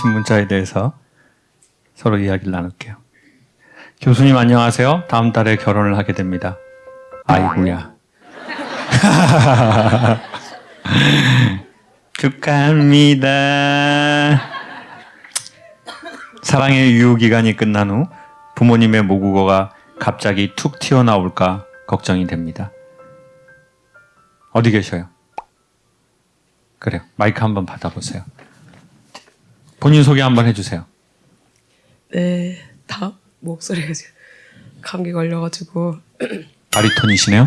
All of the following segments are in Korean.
보내신 문자에 대해서 서로 이야기를 나눌게요. 교수님 안녕하세요. 다음 달에 결혼을 하게 됩니다. 아이고야. 축하합니다. 사랑의 유효 기간이 끝난 후 부모님의 모국어가 갑자기 툭 튀어나올까 걱정이 됩니다. 어디 계셔요? 그래요. 마이크 한번 받아보세요. 본인 소개 한번 해주세요. 네, 다 목소리가 지금 감기 걸려가지고 바리톤이시네요.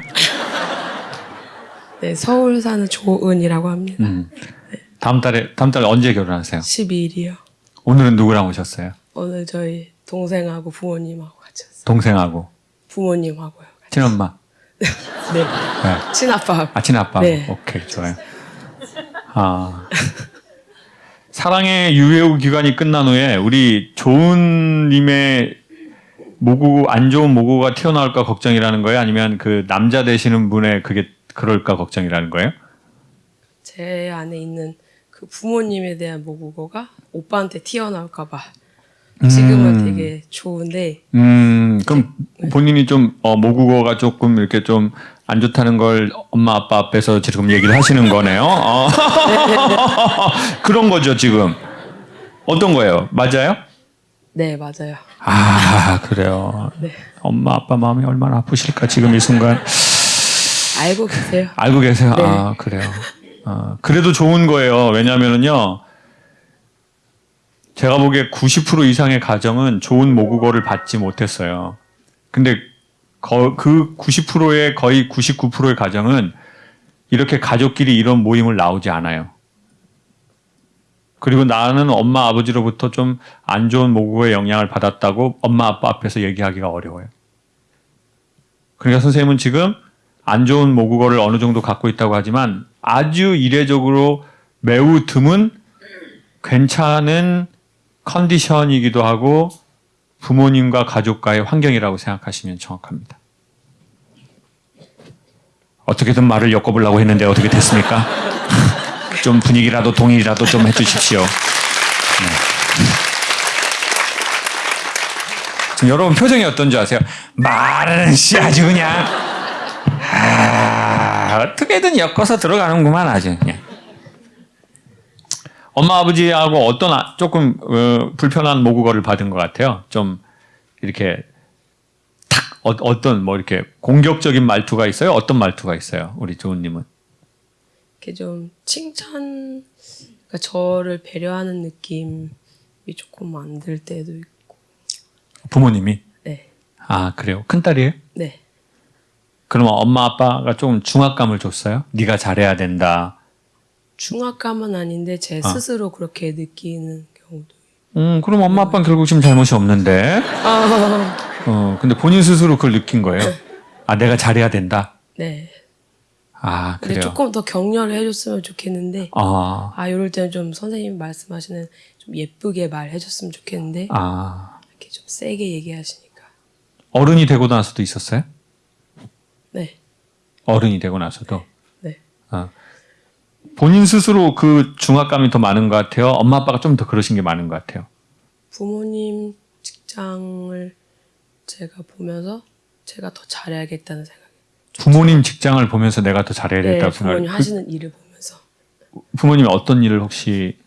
네 서울 사는 조은이라고 합니다. 음. 다음 달에 다음 달에 언제 결혼하세요? 12일이요. 오늘은 누구랑 오셨어요? 오늘 저희 동생하고 부모님하고 같이 왔어요. 동생하고 부모님하고요. 같이. 친엄마, 네, 네. 친아빠. 아 친아빠. 네. 오케이 좋아요. 아 사랑의 유효 기간이 끝난 후에 우리 조은님의 모국 안 좋은 모국어가 튀어나올까 걱정이라는 거예요? 아니면 그 남자 되시는 분의 그게 그럴까 걱정이라는 거예요? 제 안에 있는 그 부모님에 대한 모국어가 오빠한테 튀어나올까 봐 지금은 되게 좋은데 음, 그럼 본인이 좀, 어, 모국어가 조금 이렇게 좀 안 좋다는 걸 엄마 아빠 앞에서 지금 얘기를 하시는 거네요. 어. 그런 거죠, 지금. 어떤 거예요? 맞아요? 네 맞아요. 아, 그래요. 네 엄마 아빠 마음이 얼마나 아프실까, 지금 이 순간. 알고 계세요. 알고 계세요? 네. 아, 그래요. 어, 그래도 좋은 거예요. 왜냐면은요, 제가 보기에 90% 이상의 가정은 좋은 모국어를 받지 못했어요. 근데 거- 그 90%의 거의 99%의 가정은 이렇게 가족끼리 이런 모임을 나오지 않아요. 그리고 나는 엄마 아버지로부터 좀 안 좋은 모국어의 영향을 받았다고 엄마 아빠 앞에서 얘기하기가 어려워요. 그러니까 선생님은 지금 안 좋은 모국어를 어느 정도 갖고 있다고 하지만 아주 이례적으로 매우 드문 괜찮은 컨디션이기도 하고 부모님과 가족과의 환경이라고 생각하시면 정확합니다. 어떻게든 말을 엮어보려고 했는데 어떻게 됐습니까? 좀 분위기라도 동의라도 좀 해주십시오. 네. 여러분 표정이 어떤지 아세요? 말은 씨 아주 그냥 아, 어떻게든 엮어서 들어가는구만 아주 그냥. 엄마 아버지하고 어떤 아- 조금 어, 불편한 모국어를 받은 것 같아요. 좀 이렇게 탁 어, 떤뭐 이렇게 공격적인 말투가 있어요. 어떤 말투가 있어요. 우리 조은님은 이렇게 좀 칭찬, 그러니까 저를 배려하는 느낌이 조금 안 들 때도 있고. 부모님이 네, 아 그래요. 큰 딸이에요? 네, 그러면 엄마 아빠가 조금 중압감을 줬어요. 네가 잘해야 된다. 중압감은 아닌데 제 아. 스스로 그렇게 느끼는 경우도. 음 그럼 엄마 아빠는 결국 지금 잘못이 없는데. 아, 어, 근데 본인 스스로 그걸 느낀 거예요. 아, 내가 잘해야 된다. 네. 아, 그래요. 조금 더 격려를 해줬으면 좋겠는데. 아, 아, 이럴 때는 좀 선생님 말씀하시는 좀 예쁘게 말해줬으면 좋겠는데 아, 이렇게 좀 세게 얘기하시니까. 어른이 되고 나서도 있었어요? 네, 어른이 되고 나서도. 네. 어. 본인 스스로 그 중압감이 더 많은 것 같아요. 엄마 아빠가 좀 더 그러신 게 많은 것 같아요. 부모님 직장을 제가 보면서 제가 더 잘해야겠다는 생각이. 부모님 직장을 보면서 내가 더 잘해야 네, 되겠다고 부모님 생각. 하시는 일을 보면서 그, 부모님이 어떤 일을 혹시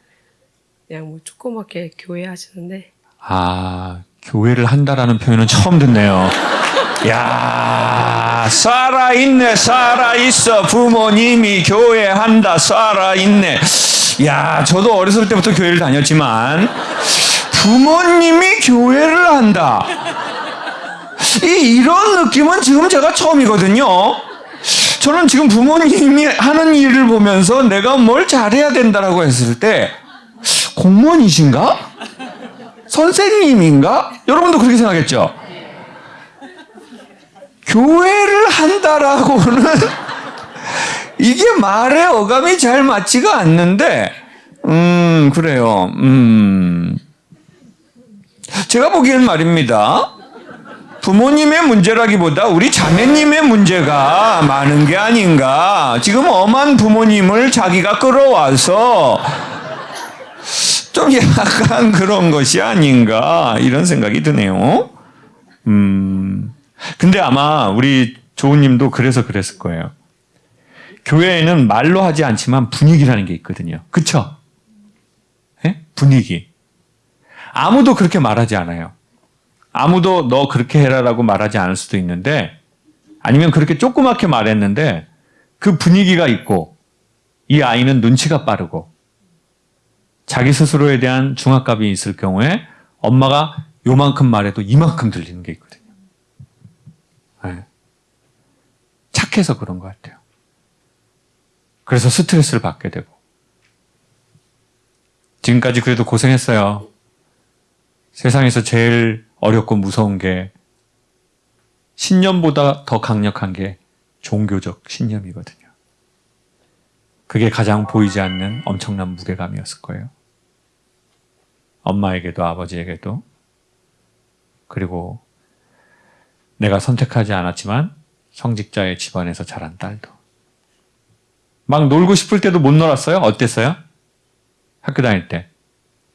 그냥 뭐 조그맣게 교회 하시는데 아 교회를 한다라는 표현은 처음 듣네요. 야 살아 있네 살아 있어 부모님이 교회 한다 살아 있네. 야 저도 어렸을 때부터 교회를 다녔지만 부모님이 교회를 한다. 이 이런 느낌은 지금 제가 처음이거든요. 저는 지금 부모님이 하는 일을 보면서 내가 뭘 잘해야 된다라고 했을 때 공무원이신가? 선생님인가? 여러분도 그렇게 생각했죠? 교회를 한다라고는 이게 말의 어감이 잘 맞지가 않는데, 음, 그래요. 음. 제가 보기엔 말입니다. 부모님의 문제라기보다 우리 자매님의 문제가 많은 게 아닌가. 지금 엄한 부모님을 자기가 끌어와서 좀 약간 그런 것이 아닌가 이런 생각이 드네요. 음. 근데 아마 우리 조우님도 그래서 그랬을 거예요. 교회에는 말로 하지 않지만 분위기라는 게 있거든요. 그쵸? 예? 분위기. 아무도 그렇게 말하지 않아요. 아무도 너 그렇게 해라라고 말하지 않을 수도 있는데 아니면 그렇게 조그맣게 말했는데 그 분위기가 있고 이 아이는 눈치가 빠르고 자기 스스로에 대한 중압감이 있을 경우에 엄마가 요만큼 말해도 이만큼 들리는 게 있거든요. 네. 착해서 그런 것 같아요. 그래서 스트레스를 받게 되고 지금까지 그래도 고생했어요. 세상에서 제일 어렵고 무서운 게 신념보다 더 강력한 게 종교적 신념이거든요. 그게 가장 보이지 않는 엄청난 무게감이었을 거예요. 엄마에게도 아버지에게도 그리고 내가 선택하지 않았지만 성직자의 집안에서 자란 딸도 막 놀고 싶을 때도 못 놀았어요? 어땠어요? 학교 다닐 때.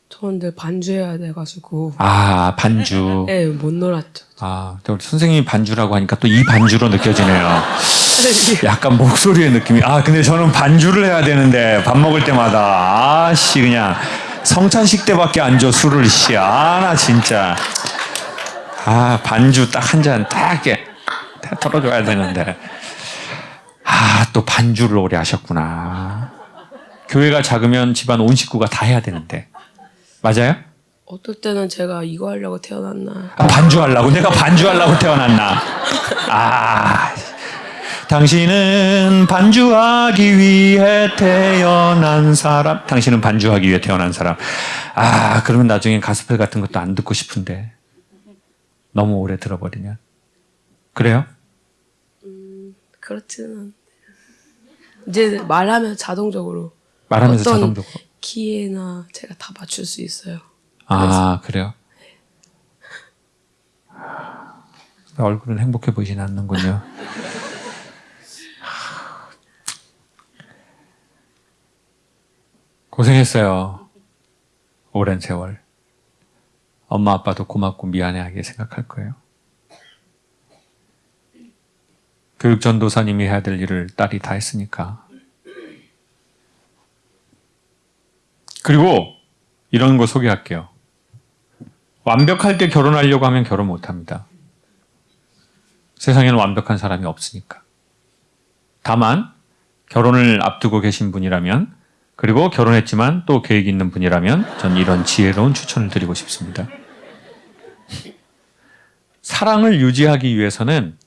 저는 늘 반주해야 돼가지고 아, 반주. 네, 못 놀았죠. 아, 또 우리 선생님이 반주라고 하니까 또 이 반주로 느껴지네요. 약간 목소리의 느낌이. 아, 근데 저는 반주를 해야 되는데 밥 먹을 때마다 아 씨 그냥 성찬식 때밖에 안 줘 술을 씨. 아, 나 진짜. 아, 반주 딱 한 잔 딱 이렇게 다 털어줘야 되는데. 아, 또 반주를 오래 하셨구나. 교회가 작으면 집안 온 식구가 다 해야 되는데. 맞아요? 어떨 때는 제가 이거 하려고 태어났나 아, 반주하려고 내가 반주하려고 태어났나? 아, 당신은 반주하기 위해 태어난 사람. 당신은 반주하기 위해 태어난 사람. 아, 그러면 나중에 가스펠 같은 것도 안 듣고 싶은데 너무 오래 들어버리면 그래요? 그렇지는 않은데 이제 말하면 자동적으로 말하면서 어떤 자동적으로. 키에나 제가 다 맞출 수 있어요. 아, 그래요? 얼굴은 행복해 보이진 않는군요. 고생했어요. 오랜 세월. 엄마 아빠도 고맙고 미안해하게 생각할 거예요. 교육 전도사님이 해야 될 일을 딸이 다 했으니까. 그리고 이런 거 소개할게요. 완벽할 때 결혼하려고 하면 결혼 못 합니다. 세상에는 완벽한 사람이 없으니까. 다만, 결혼을 앞두고 계신 분이라면, 그리고 결혼했지만 또 계획 있는 분이라면, 전 이런 지혜로운 추천을 드리고 싶습니다. 사랑을 유지하기 위해서는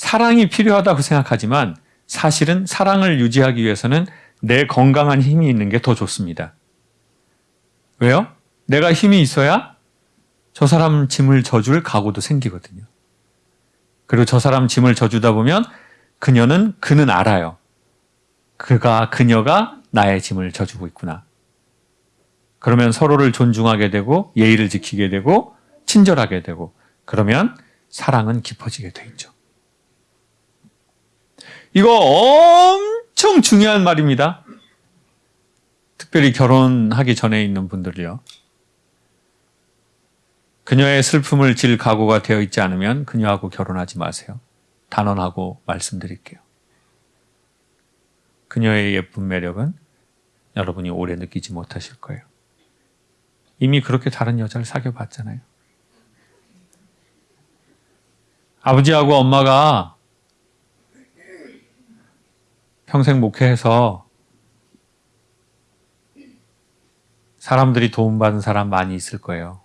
사랑이 필요하다고 생각하지만, 사실은 사랑을 유지하기 위해서는 내 건강한 힘이 있는 게 더 좋습니다. 왜요? 내가 힘이 있어야 저 사람 짐을 져줄 각오도 생기거든요. 그리고 저 사람 짐을 져주다 보면 그녀는, 그는 알아요. 그가, 그녀가 나의 짐을 져주고 있구나. 그러면 서로를 존중하게 되고, 예의를 지키게 되고, 친절하게 되고, 그러면 사랑은 깊어지게 돼 있죠. 이거 엄청 중요한 말입니다. 특별히 결혼하기 전에 있는 분들이요. 그녀의 슬픔을 질 각오가 되어 있지 않으면 그녀하고 결혼하지 마세요. 단언하고 말씀드릴게요. 그녀의 예쁜 매력은 여러분이 오래 느끼지 못하실 거예요. 이미 그렇게 다른 여자를 사귀어 봤잖아요. 아버지하고 엄마가 평생 목회해서 사람들이 도움받은 사람 많이 있을 거예요.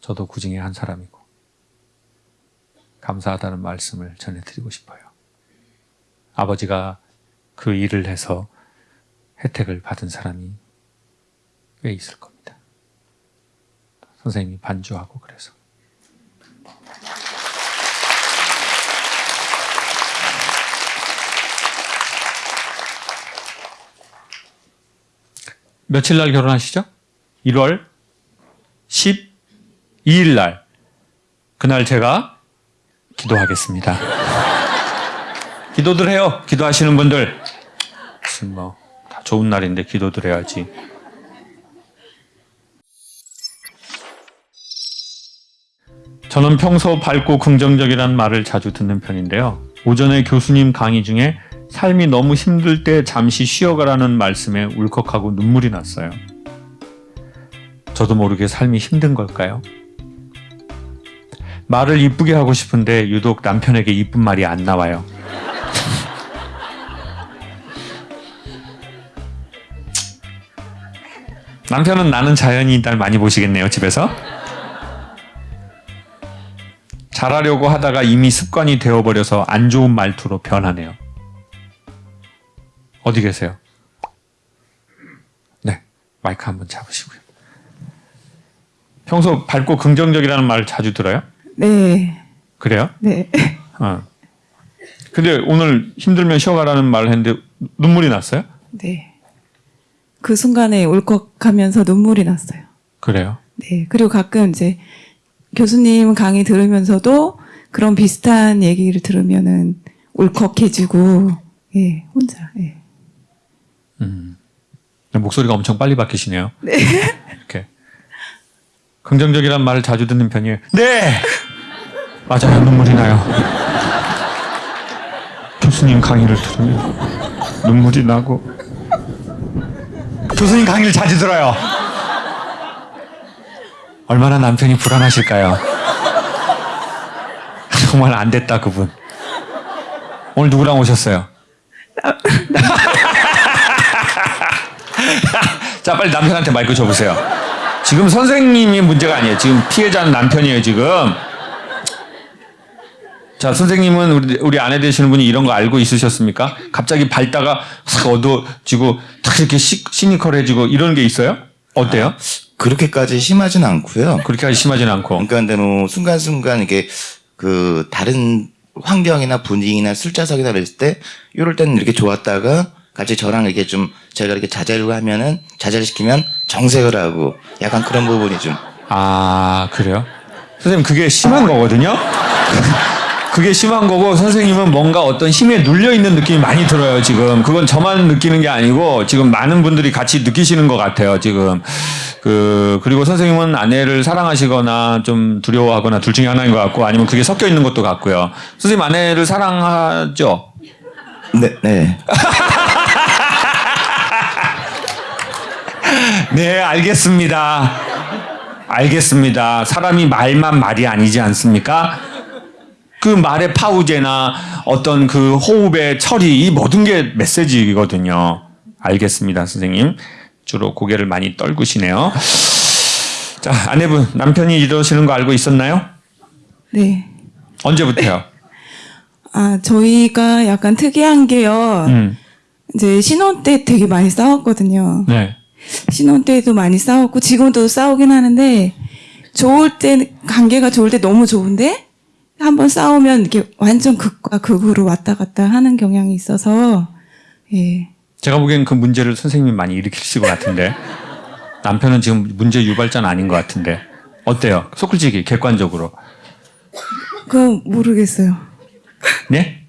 저도 그 중에 한 사람이고 감사하다는 말씀을 전해드리고 싶어요. 아버지가 그 일을 해서 혜택을 받은 사람이 꽤 있을 겁니다. 선생님이 반주하고 그래서. 며칠 날 결혼하시죠? 1월 12일 날. 그날 제가 기도하겠습니다. 기도들 해요. 기도하시는 분들. 무슨 뭐, 다 좋은 날인데 기도드려야지. 저는 평소 밝고 긍정적이라는 말을 자주 듣는 편인데요. 오전에 교수님 강의 중에 삶이 너무 힘들 때 잠시 쉬어가라는 말씀에 울컥하고 눈물이 났어요. 저도 모르게 삶이 힘든 걸까요? 말을 이쁘게 하고 싶은데 유독 남편에게 이쁜 말이 안 나와요. 남편은 나는 자연이 날 많이 보시겠네요, 집에서. 잘하려고 하다가 이미 습관이 되어버려서 안 좋은 말투로 변하네요. 어디 계세요? 네, 마이크 한번 잡으시고요. 평소 밝고 긍정적이라는 말을 자주 들어요? 네, 그래요? 네. 어. 근데 오늘 힘들면 쉬어가라는 말을 했는데 눈물이 났어요? 네. 그 순간에 울컥하면서 눈물이 났어요. 그래요? 네. 그리고 가끔 이제 교수님 강의 들으면서도 그런 비슷한 얘기를 들으면은 울컥해지고, 예, 혼자, 예. 목소리가 엄청 빨리 바뀌시네요. 네. 이렇게. 긍정적이란 말을 자주 듣는 편이에요. 네! 맞아요. 눈물이 나요. 교수님 강의를 들으면 눈물이 나고. 교수님 강의를 자주 들어요. 얼마나 남편이 불안하실까요? 정말 안 됐다, 그분. 오늘 누구랑 오셨어요? 자, 빨리 남편한테 마이크 줘보세요. 지금 선생님이 문제가 아니에요. 지금 피해자는 남편이에요, 지금. 자, 선생님은 우리, 우리 아내 되시는 분이 이런 거 알고 있으셨습니까? 갑자기 밝다가 싹 어두워지고 탁 이렇게 시, 시니컬해지고 이런 게 있어요? 어때요? 그렇게까지 심하진 않고요. 그렇게 심하진 않고. 그러니까 근데 뭐 순간순간 이게 그 다른 환경이나 분위기나 술자석이나 그랬을 때 이럴 때는 이렇게 좋았다가 같이 저랑 이렇게 좀 제가 이렇게 자제를 하면은 자제를 시키면 정색을 하고 약간 그런 부분이 좀 아, 그래요? 선생님, 그게 심한 거거든요? 그게 심한 거고, 선생님은 뭔가 어떤 힘에 눌려 있는 느낌이 많이 들어요, 지금. 그건 저만 느끼는 게 아니고, 지금 많은 분들이 같이 느끼시는 것 같아요, 지금. 그, 그리고 선생님은 아내를 사랑하시거나 좀 두려워하거나 둘 중에 하나인 것 같고, 아니면 그게 섞여 있는 것도 같고요. 선생님 아내를 사랑하죠? 네, 네. 네, 알겠습니다. 알겠습니다. 사람이 말만 말이 아니지 않습니까? 그 말의 파우제나 어떤 그 호흡의 처리, 이 모든 게 메시지거든요. 알겠습니다, 선생님. 주로 고개를 많이 떨구시네요. 자, 아내분, 남편이 이러시는 거 알고 있었나요? 네. 언제부터요? 아, 저희가 약간 특이한 게요. 음, 이제 신혼 때 되게 많이 싸웠거든요. 네. 신혼 때도 많이 싸웠고 지금도 싸우긴 하는데 좋을 때 관계가 좋을 때 너무 좋은데 한번 싸우면 이렇게 완전 극과 극으로 왔다 갔다 하는 경향이 있어서 예. 제가 보기엔 그 문제를 선생님이 많이 일으키실 것 같은데 남편은 지금 문제 유발자는 아닌 것 같은데 어때요? 소클지기 객관적으로 그건 모르겠어요. 네?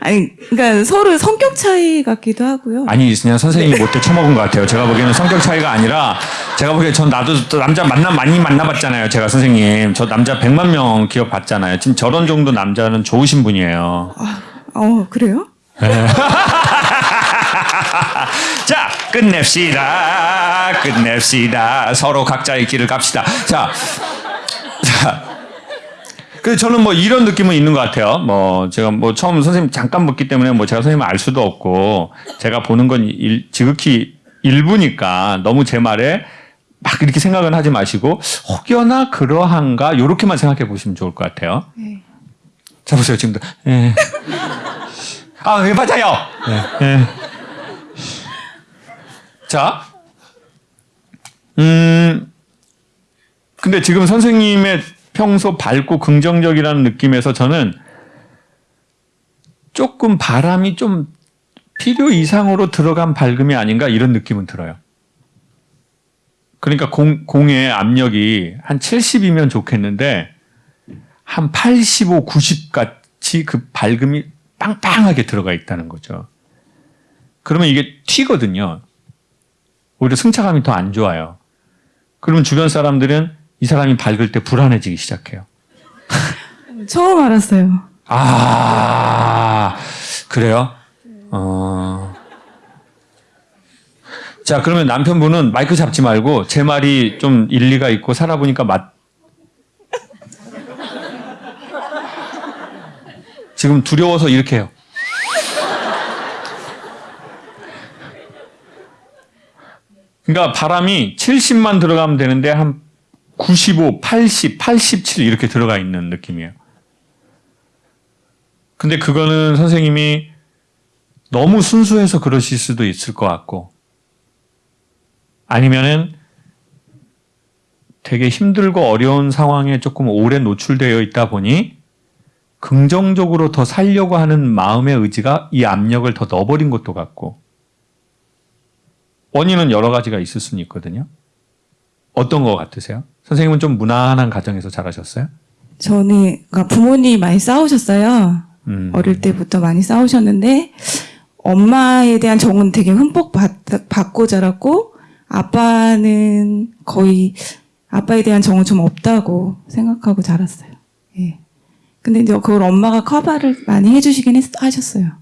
아니 그러니까 서로 성격 차이 같기도 하고요. 아니 그냥 선생님이 못돼 처먹은 것 같아요. 제가 보기에는 성격 차이가 아니라 제가 보기에 전 나도 또 남자 만나 많이 만나봤잖아요. 제가 선생님 저 남자 100만 명 기억 봤잖아요. 지금 저런 정도 남자는 좋으신 분이에요. 어 그래요? 자 끝냅시다. 끝냅시다. 서로 각자의 길을 갑시다. 자, 자. 그 저는 뭐 이런 느낌은 있는 것 같아요. 뭐 제가 뭐 처음 선생님 잠깐 묻기 때문에 뭐 제가 선생님 알 수도 없고 제가 보는 건 일, 지극히 일부니까 너무 제 말에 막 이렇게 생각은 하지 마시고 혹여나 그러한가 요렇게만 생각해 보시면 좋을 것 같아요. 네. 자 보세요 지금도. 예. 아, 예, 맞아요. 예. 예. 자, 음, 근데 지금 선생님의 평소 밝고 긍정적이라는 느낌에서 저는 조금 바람이 좀 필요 이상으로 들어간 밝음이 아닌가 이런 느낌은 들어요. 그러니까 공, 공의 압력이 한 70이면 좋겠는데 한 85, 90 같이 그 밝음이 빵빵하게 들어가 있다는 거죠. 그러면 이게 튀거든요. 오히려 승차감이 더 안 좋아요. 그러면 주변 사람들은 이 사람이 밝을 때 불안해지기 시작해요. 처음 알았어요. 아, 그래요? 어. 자, 그러면 남편분은 마이크 잡지 말고 제 말이 좀 일리가 있고 살아보니까 맞. 지금 두려워서 이렇게 해요. 그러니까 바람이 70만 들어가면 되는데 한 95, 80, 87 이렇게 들어가 있는 느낌이에요. 근데 그거는 선생님이 너무 순수해서 그러실 수도 있을 것 같고, 아니면은 되게 힘들고 어려운 상황에 조금 오래 노출되어 있다 보니 긍정적으로 더 살려고 하는 마음의 의지가 이 압력을 더 넣어버린 것도 같고, 원인은 여러 가지가 있을 수는 있거든요. 어떤 것 같으세요? 선생님은 좀 무난한 가정에서 자라셨어요? 저는 그러니까 부모님이 많이 싸우셨어요. 음. 어릴 때부터 많이 싸우셨는데 엄마에 대한 정은 되게 흠뻑 받, 받고 자랐고 아빠는 거의 아빠에 대한 정은 좀 없다고 생각하고 자랐어요. 예. 근데 이제 그걸 엄마가 커버를 많이 해주시긴 했, 하셨어요.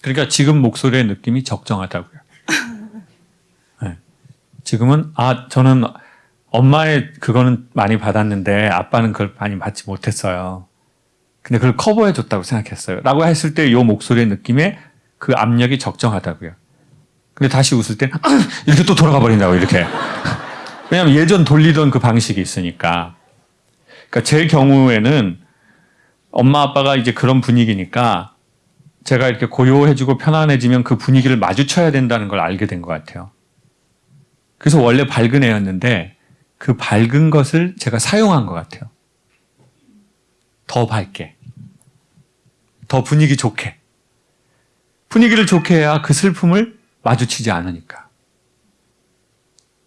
그러니까 지금 목소리의 느낌이 적정하다고요. 네. 지금은 아 저는 엄마의 그거는 많이 받았는데 아빠는 그걸 많이 받지 못했어요. 근데 그걸 커버해 줬다고 생각했어요. 라고 했을 때 이 목소리의 느낌에 그 압력이 적정하다고요. 근데 다시 웃을 땐 이렇게 또 돌아가 버린다고 이렇게. 왜냐하면 예전 돌리던 그 방식이 있으니까. 그러니까 제 경우에는 엄마 아빠가 이제 그런 분위기니까 제가 이렇게 고요해지고 편안해지면 그 분위기를 마주쳐야 된다는 걸 알게 된 것 같아요. 그래서 원래 밝은 애였는데 그 밝은 것을 제가 사용한 것 같아요. 더 밝게. 더 분위기 좋게. 분위기를 좋게 해야 그 슬픔을 마주치지 않으니까.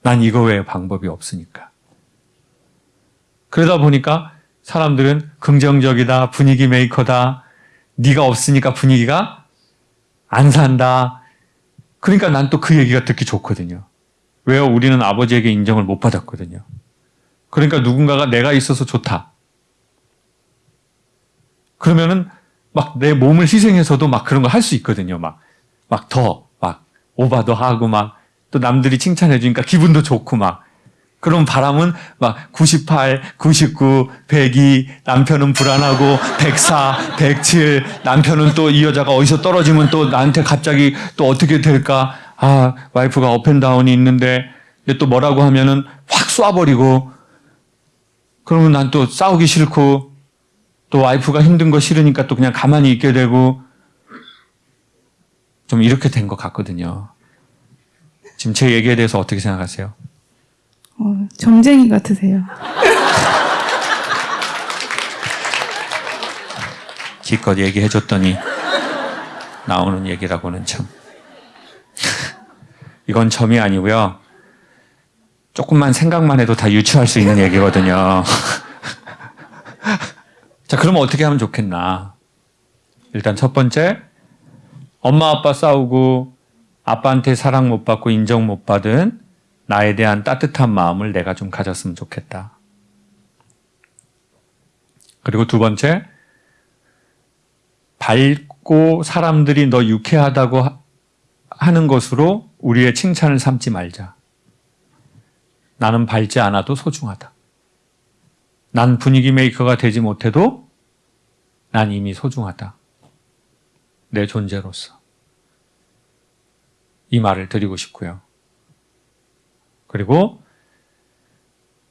난 이거 외에 방법이 없으니까. 그러다 보니까 사람들은 긍정적이다, 분위기 메이커다, 네가 없으니까 분위기가 안 산다. 그러니까 난 또 그 얘기가 듣기 좋거든요. 왜요? 우리는 아버지에게 인정을 못 받았거든요. 그러니까 누군가가 내가 있어서 좋다. 그러면은 막 내 몸을 희생해서도 막 그런 거 할 수 있거든요. 막, 막 더, 막 오바도 하고 막 또 남들이 칭찬해 주니까 기분도 좋고 막. 그럼 바람은 막 98, 99, 102, 남편은 불안하고 104, 107, 남편은 또 이 여자가 어디서 떨어지면 또 나한테 갑자기 또 어떻게 될까? 아, 와이프가 up and down이 있는데 또 뭐라고 하면은 확 쏴버리고 그러면 난 또 싸우기 싫고 또 와이프가 힘든 거 싫으니까 또 그냥 가만히 있게 되고 좀 이렇게 된 것 같거든요. 지금 제 얘기에 대해서 어떻게 생각하세요? 어, 점쟁이 같으세요. 기껏 얘기해줬더니 나오는 얘기라고는 참. 이건 점이 아니고요. 조금만 생각만 해도 다 유추할 수 있는 얘기거든요. 자, 그러면 어떻게 하면 좋겠나? 일단 첫 번째, 엄마 아빠 싸우고 아빠한테 사랑 못 받고 인정 못 받은 나에 대한 따뜻한 마음을 내가 좀 가졌으면 좋겠다. 그리고 두 번째, 밝고 사람들이 너 유쾌하다고 하- 하는 것으로 우리의 칭찬을 삼지 말자. 나는 밝지 않아도 소중하다. 난 분위기 메이커가 되지 못해도 난 이미 소중하다. 내 존재로서. 이 말을 드리고 싶고요. 그리고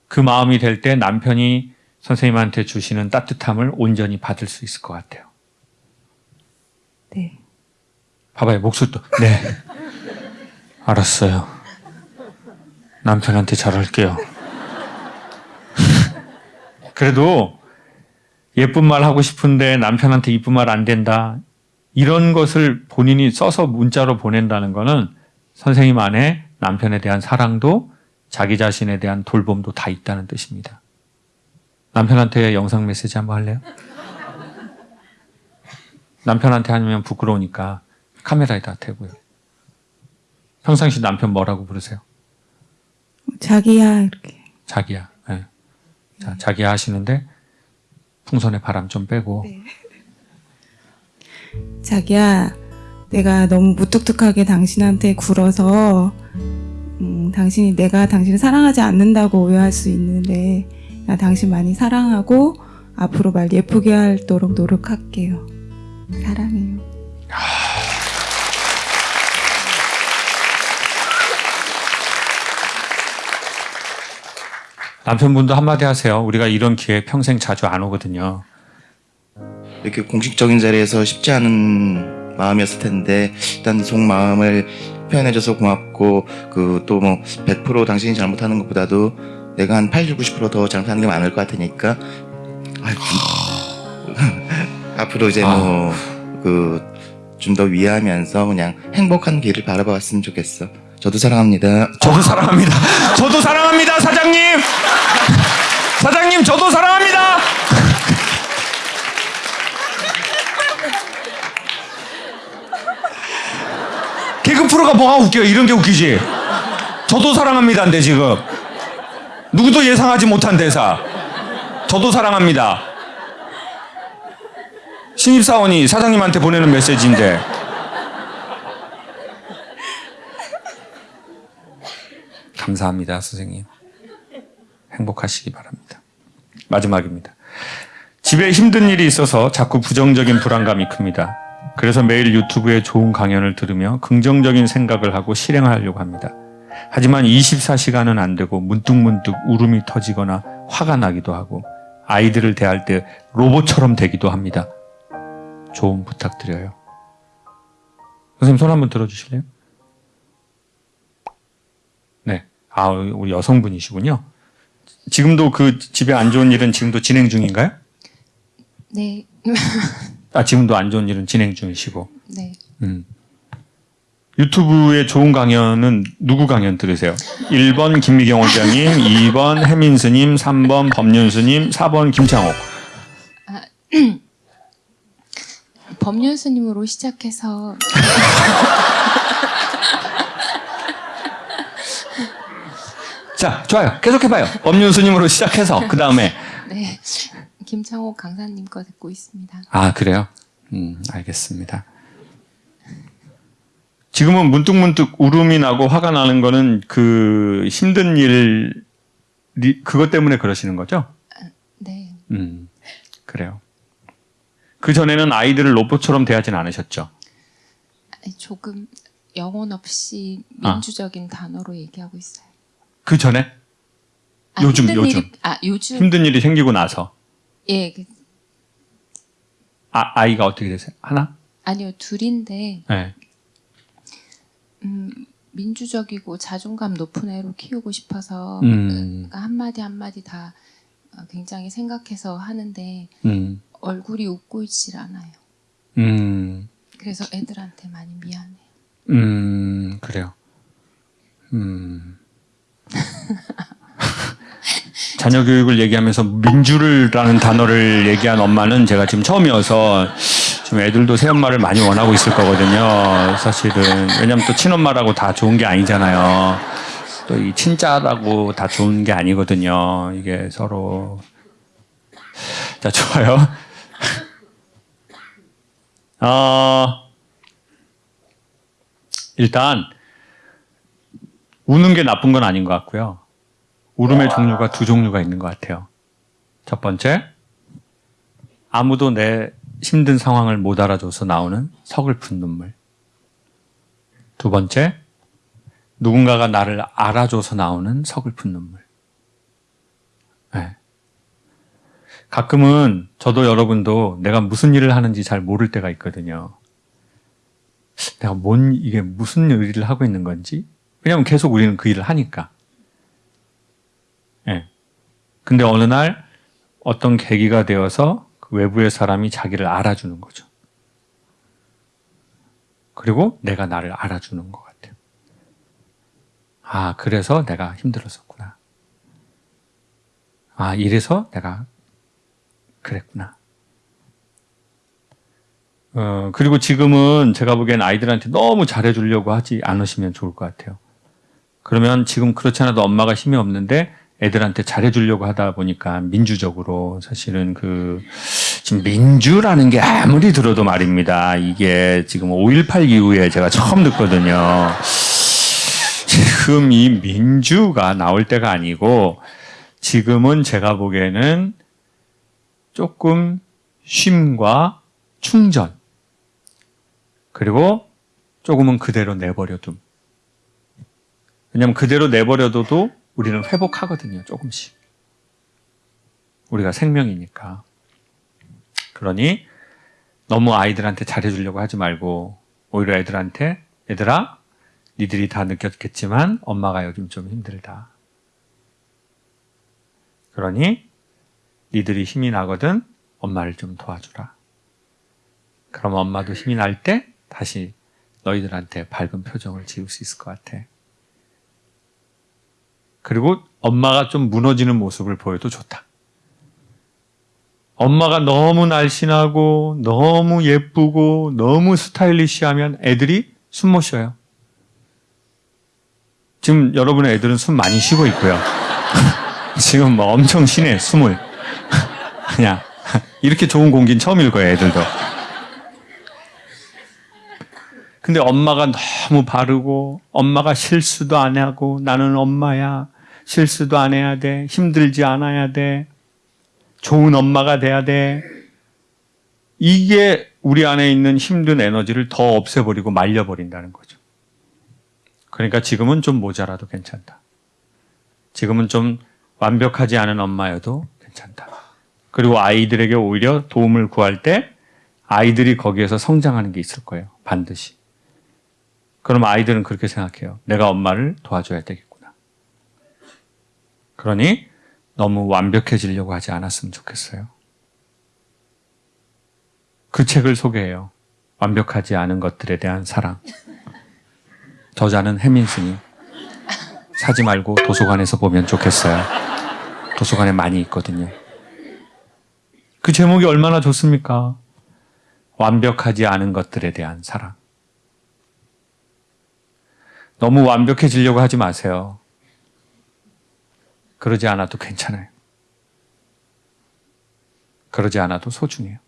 그 마음이 될 때 남편이 선생님한테 주시는 따뜻함을 온전히 받을 수 있을 것 같아요. 네. 봐봐요, 목소리도. 네. 알았어요. 남편한테 잘할게요. 그래도 예쁜 말 하고 싶은데 남편한테 이쁜 말 안 된다. 이런 것을 본인이 써서 문자로 보낸다는 거는 선생님 안에 남편에 대한 사랑도 자기 자신에 대한 돌봄도 다 있다는 뜻입니다. 남편한테 영상 메시지 한번 할래요? 남편한테 하면 부끄러우니까 카메라에다 대고요. 평상시 남편 뭐라고 부르세요? 자기야 이렇게 자기야. 예. 자, 자기야 하시는데 풍선에 바람 좀 빼고 자기야 내가 너무 무뚝뚝하게 당신한테 굴어서 음, 당신이 내가 당신을 사랑하지 않는다고 오해할 수 있는데 나 당신 많이 사랑하고 앞으로 말 예쁘게 하도록 노력할게요. 사랑해요. 남편분도 한마디 하세요. 우리가 이런 기회 평생 자주 안 오거든요. 이렇게 공식적인 자리에서 쉽지 않은 마음이었을 텐데 일단 속마음을 표현해줘서 고맙고 그 또 뭐 100% 당신이 잘못하는 것보다도 내가 한 80, 90%더 잘못하는 게 많을 것 같으니까 앞으로 이제 뭐 그 좀 더 위하면서 그냥 행복한 길을 바라봤으면 좋겠어. 저도 사랑합니다. 저도 사랑합니다. 저도 사랑합니다, 사장님. 사장님, 저도 사랑합니다. 개그 프로가 뭐가 웃겨요? 이런 게 웃기지. 저도 사랑합니다인데 지금 누구도 예상하지 못한 대사. 저도 사랑합니다. 신입사원이 사장님한테 보내는 메시지인데 감사합니다, 선생님. 행복하시기 바랍니다. 마지막입니다. 집에 힘든 일이 있어서 자꾸 부정적인 불안감이 큽니다. 그래서 매일 유튜브에 좋은 강연을 들으며 긍정적인 생각을 하고 실행하려고 합니다. 하지만 24시간은 안 되고 문득문득 울음이 터지거나 화가 나기도 하고 아이들을 대할 때 로봇처럼 되기도 합니다. 조언 부탁드려요. 선생님 손 한번 들어주실래요? 아, 우리 여성분이시군요. 지금도 그 집에 안 좋은 일은 지금도 진행 중인가요? 네, 아, 지금도 안 좋은 일은 진행 중이시고. 네. 음. 유튜브에 좋은 강연은 누구 강연 들으세요? 1번 김미경 원장님, 2번 해민스님, 3번 법륜스님, 4번 김창옥. 법륜스님으로 시작해서 자, 좋아요. 계속해봐요. 법륜스님으로 시작해서, 그 다음에. 네 김창호 강사님 거 듣고 있습니다. 아, 그래요? 음, 알겠습니다. 지금은 문득문득 울음이 나고 화가 나는 거는 그 힘든 일, 리- 그것 때문에 그러시는 거죠? 네, 음, 그래요. 그 전에는 아이들을 로봇처럼 대하진 않으셨죠? 조금 영혼 없이 아. 민주적인 단어로 얘기하고 있어요. 그 전에? 아, 요즘, 힘든 요즘. 일이, 아 요즘 힘든 일이 생기고 나서. 예 그, 아, 아이가 어떻게 되세요? 하나? 아니요 둘인데 네. 음, 민주적이고 자존감 높은 애로 키우고 싶어서 음. 그러니까 한 마디 한 마디 다 어, 굉장히 생각해서 하는데 음, 얼굴이 웃고 있질 않아요. 음, 그래서 애들한테 많이 미안해요. 음, 그래요. 음. 자녀 교육을 얘기하면서 민주를라는 단어를 얘기한 엄마는 제가 지금 처음이어서 지금 애들도 새엄마를 많이 원하고 있을 거거든요. 사실은 왜냐하면 또 친엄마라고 다 좋은 게 아니잖아요. 또 이 친자라고 다 좋은 게 아니거든요. 이게 서로 자 좋아요. 어, 일단 우는 게 나쁜 건 아닌 것 같고요. 울음의 종류가 두 종류가 있는 것 같아요. 첫 번째, 아무도 내 힘든 상황을 못 알아줘서 나오는 서글픈 눈물. 두 번째, 누군가가 나를 알아줘서 나오는 서글픈 눈물. 네. 가끔은 저도 여러분도 내가 무슨 일을 하는지 잘 모를 때가 있거든요. 내가 뭔, 이게 무슨 일을 하고 있는 건지? 왜냐면 계속 우리는 그 일을 하니까. 예. 근데 어느 날 어떤 계기가 되어서 그 외부의 사람이 자기를 알아주는 거죠. 그리고 내가 나를 알아주는 것 같아요. 아, 그래서 내가 힘들었었구나. 아, 이래서 내가 그랬구나. 어, 그리고 지금은 제가 보기엔 아이들한테 너무 잘해주려고 하지 않으시면 좋을 것 같아요. 그러면 지금 그렇지 않아도 엄마가 힘이 없는데 애들한테 잘해주려고 하다 보니까 민주적으로 사실은 그 지금 민주라는 게 아무리 들어도 말입니다. 이게 지금 5.18 이후에 제가 처음 듣거든요. 지금 이 민주가 나올 때가 아니고 지금은 제가 보기에는 조금 쉼과 충전 그리고 조금은 그대로 내버려둠. 왜냐하면 그대로 내버려둬도 우리는 회복하거든요. 조금씩. 우리가 생명이니까. 그러니 너무 아이들한테 잘해주려고 하지 말고 오히려 애들한테 얘들아 니들이 다 느꼈겠지만 엄마가 요즘 좀 힘들다. 그러니 니들이 힘이 나거든 엄마를 좀 도와주라. 그럼 엄마도 힘이 날 때 다시 너희들한테 밝은 표정을 지을 수 있을 것 같아. 그리고 엄마가 좀 무너지는 모습을 보여도 좋다. 엄마가 너무 날씬하고 너무 예쁘고 너무 스타일리시하면 애들이 숨 못 쉬어요. 지금 여러분의 애들은 숨 많이 쉬고 있고요. 지금 뭐 엄청 쉬네 숨을. 그냥 이렇게 좋은 공기는 처음일 거예요 애들도. 근데 엄마가 너무 바르고 엄마가 실수도 안 하고 나는 엄마야 실수도 안 해야 돼 힘들지 않아야 돼 좋은 엄마가 돼야 돼 이게 우리 안에 있는 힘든 에너지를 더 없애버리고 말려버린다는 거죠. 그러니까 지금은 좀 모자라도 괜찮다. 지금은 좀 완벽하지 않은 엄마여도 괜찮다. 그리고 아이들에게 오히려 도움을 구할 때 아이들이 거기에서 성장하는 게 있을 거예요. 반드시. 그럼 아이들은 그렇게 생각해요. 내가 엄마를 도와줘야 되겠구나. 그러니 너무 완벽해지려고 하지 않았으면 좋겠어요. 그 책을 소개해요. 완벽하지 않은 것들에 대한 사랑. 저자는 해민스니 사지 말고 도서관에서 보면 좋겠어요. 도서관에 많이 있거든요. 그 제목이 얼마나 좋습니까? 완벽하지 않은 것들에 대한 사랑. 너무 완벽해지려고 하지 마세요. 그러지 않아도 괜찮아요. 그러지 않아도 소중해요.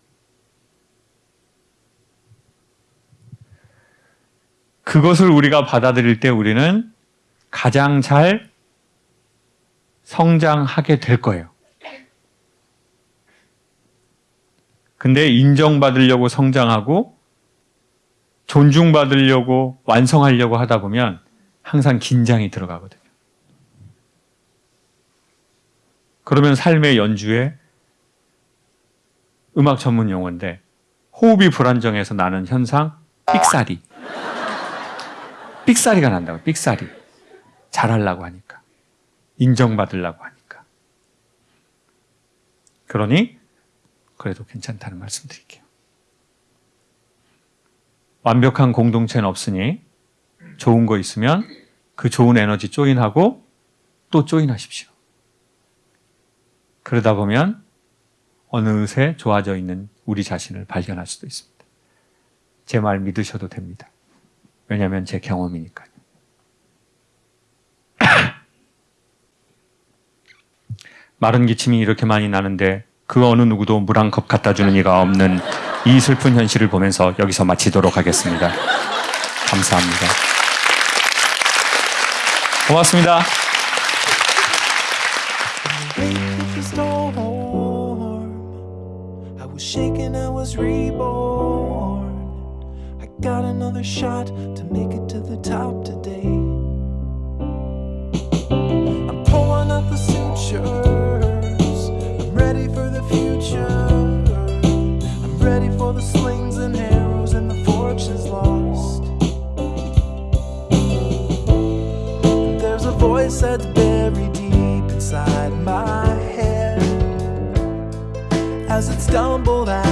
그것을 우리가 받아들일 때 우리는 가장 잘 성장하게 될 거예요. 근데 인정받으려고 성장하고 존중받으려고 완성하려고 하다 보면 항상 긴장이 들어가거든요. 그러면 삶의 연주에 음악 전문 용어인데 호흡이 불안정해서 나는 현상 삑사리. 삑사리가 난다고 삑사리. 잘하려고 하니까. 인정받으려고 하니까. 그러니 그래도 괜찮다는 말씀 드릴게요. 완벽한 공동체는 없으니 좋은 거 있으면 그 좋은 에너지 조인하고 또 조인하십시오. 그러다 보면 어느새 좋아져 있는 우리 자신을 발견할 수도 있습니다. 제 말 믿으셔도 됩니다. 왜냐하면 제 경험이니까요. 마른 기침이 이렇게 많이 나는데 그 어느 누구도 물 한 컵 갖다 주는 이가 없는 이 슬픈 현실을 보면서 여기서 마치도록 하겠습니다. 감사합니다. 고맙습니다. Shaken, I was reborn. I got another shot to make it to the top today. I'm pulling up the sutures. I'm ready for the future. I'm ready for the slings and arrows and the fortunes lost. There's a voice that's buried deep inside my stumble out.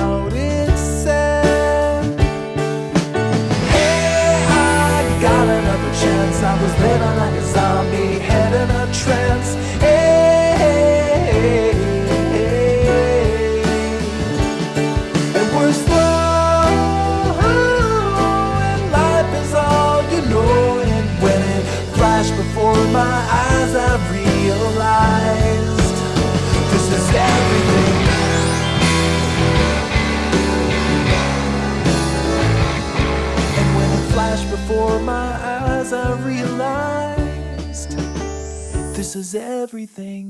Is everything.